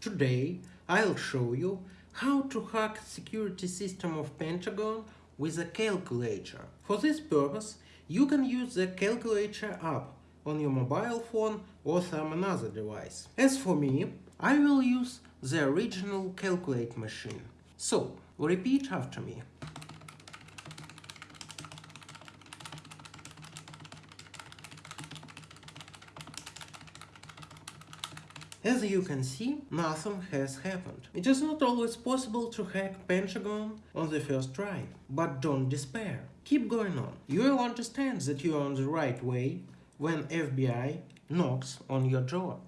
Today I'll show you how to hack security system of Pentagon with a calculator. For this purpose, you can use the calculator app on your mobile phone or some another device. As for me, I will use the original calculate machine. So, repeat after me. As you can see, nothing has happened. It is not always possible to hack Pentagon on the first try. But don't despair. Keep going on. You will understand that you are on the right way when FBI knocks on your door.